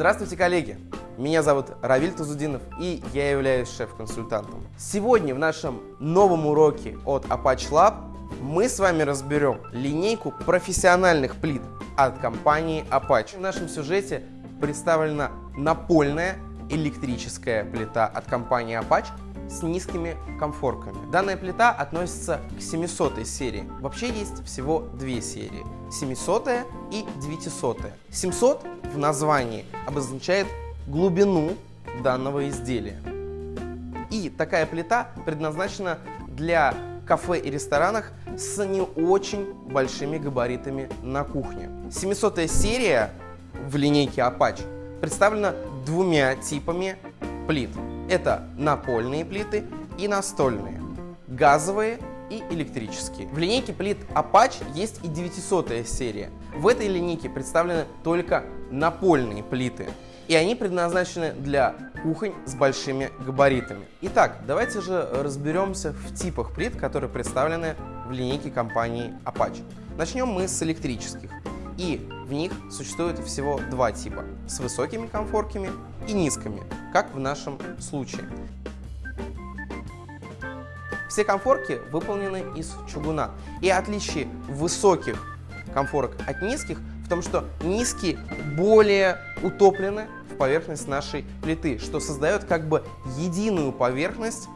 Здравствуйте, коллеги! Меня зовут Равиль Тазудинов и я являюсь шеф-консультантом. Сегодня в нашем новом уроке от Apache Lab мы с вами разберем линейку профессиональных плит от компании Apache. В нашем сюжете представлена напольная электрическая плита от компании Apache с низкими комфорками. Данная плита относится к 700 серии. Вообще есть всего две серии. 700 и 900. 700 в названии обозначает глубину данного изделия. И такая плита предназначена для кафе и ресторанах с не очень большими габаритами на кухне. 700 серия в линейке Apache представлена двумя типами плит. Это напольные плиты и настольные, газовые и электрические. В линейке плит Apache есть и 900 серия. В этой линейке представлены только напольные плиты. И они предназначены для кухонь с большими габаритами. Итак, давайте же разберемся в типах плит, которые представлены в линейке компании Apache. Начнем мы с электрических. И в них существует всего два типа – с высокими комфорками и низкими, как в нашем случае. Все комфорки выполнены из чугуна. И отличие высоких комфорок от низких в том, что низкие более утоплены в поверхность нашей плиты, что создает как бы единую поверхность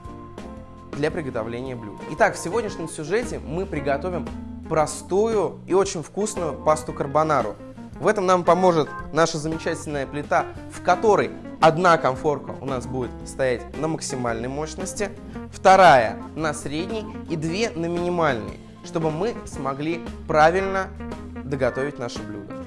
для приготовления блюд. Итак, в сегодняшнем сюжете мы приготовим простую и очень вкусную пасту карбонару. В этом нам поможет наша замечательная плита, в которой одна комфорка у нас будет стоять на максимальной мощности, вторая на средней и две на минимальной, чтобы мы смогли правильно доготовить наше блюдо.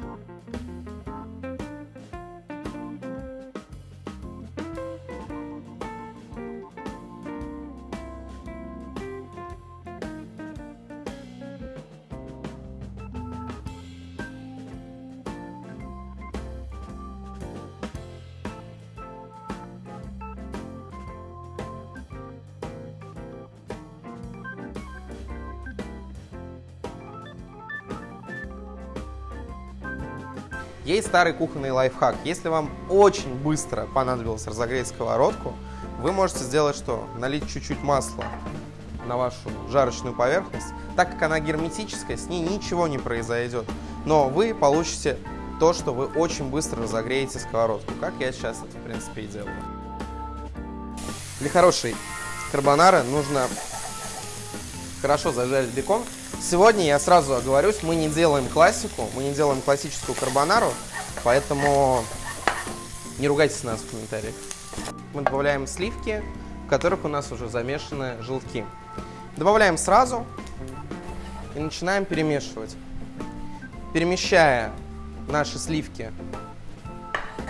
Есть старый кухонный лайфхак. Если вам очень быстро понадобилось разогреть сковородку, вы можете сделать что? Налить чуть-чуть масла на вашу жарочную поверхность. Так как она герметическая, с ней ничего не произойдет. Но вы получите то, что вы очень быстро разогреете сковородку, как я сейчас это, в принципе, и делаю. Для хорошей карбонары нужно хорошо зажарить бекон. Сегодня, я сразу оговорюсь, мы не делаем классику, мы не делаем классическую карбонару, поэтому не ругайтесь нас в комментариях. Мы добавляем сливки, в которых у нас уже замешаны желтки. Добавляем сразу и начинаем перемешивать. Перемещая наши сливки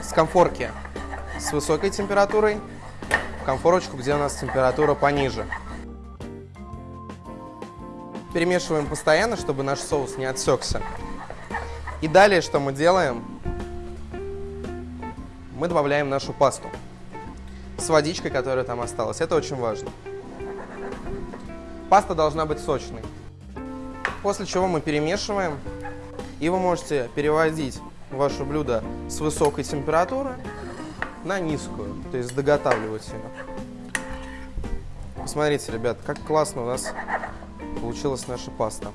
с конфорки с высокой температурой в конфорочку, где у нас температура пониже. Перемешиваем постоянно, чтобы наш соус не отсекся. И далее, что мы делаем? Мы добавляем нашу пасту с водичкой, которая там осталась. Это очень важно. Паста должна быть сочной. После чего мы перемешиваем. И вы можете переводить ваше блюдо с высокой температуры на низкую. То есть доготавливать ее. Посмотрите, ребят, как классно у нас получилась наша паста.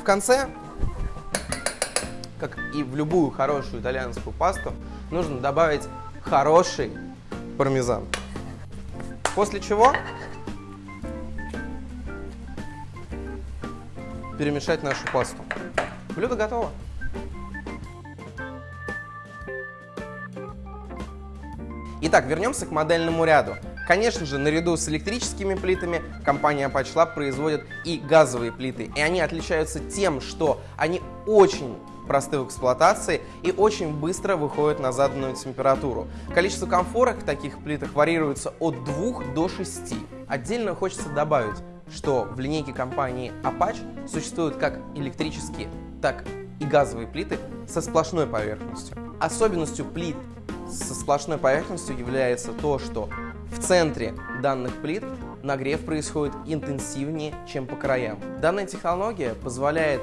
В конце, как и в любую хорошую итальянскую пасту, нужно добавить хороший пармезан. После чего перемешать нашу пасту. Блюдо готово. Итак, вернемся к модельному ряду. Конечно же, наряду с электрическими плитами компания Apache Lab производит и газовые плиты. И они отличаются тем, что они очень просты в эксплуатации и очень быстро выходят на заданную температуру. Количество комфорок в таких плитах варьируется от 2 до 6. Отдельно хочется добавить, что в линейке компании Apache существуют как электрические, так и газовые плиты со сплошной поверхностью. Особенностью плит со сплошной поверхностью является то, что в центре данных плит нагрев происходит интенсивнее, чем по краям. Данная технология позволяет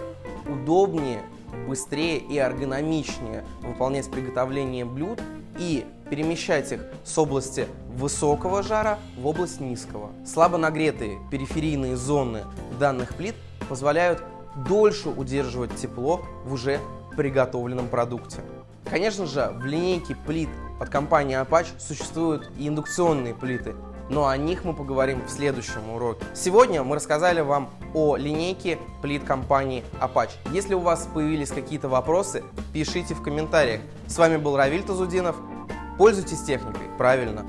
удобнее быстрее и эргономичнее выполнять приготовление блюд и перемещать их с области высокого жара в область низкого. Слабо нагретые периферийные зоны данных плит позволяют дольше удерживать тепло в уже приготовленном продукте. Конечно же, в линейке плит от компании Apache существуют и индукционные плиты, но о них мы поговорим в следующем уроке. Сегодня мы рассказали вам о линейке плит компании Apache. Если у вас появились какие-то вопросы, пишите в комментариях. С вами был Равиль Тазудинов. Пользуйтесь техникой правильно.